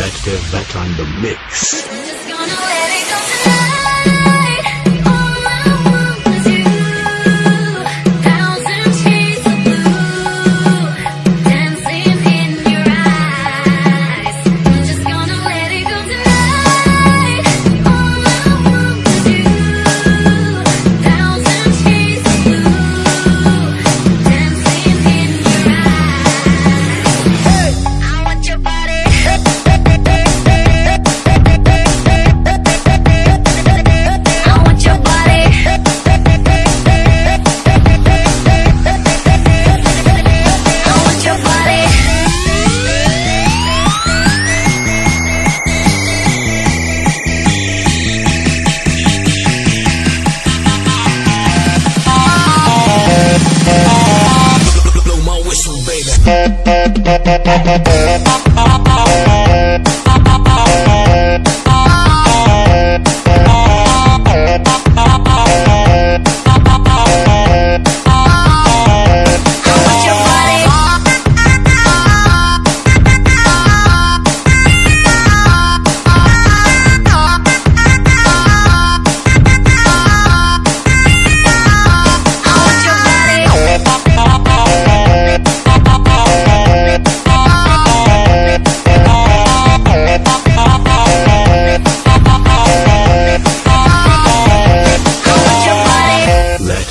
Let's get on the mix. Música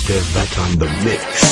Active back on the mix.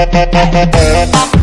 Thank you.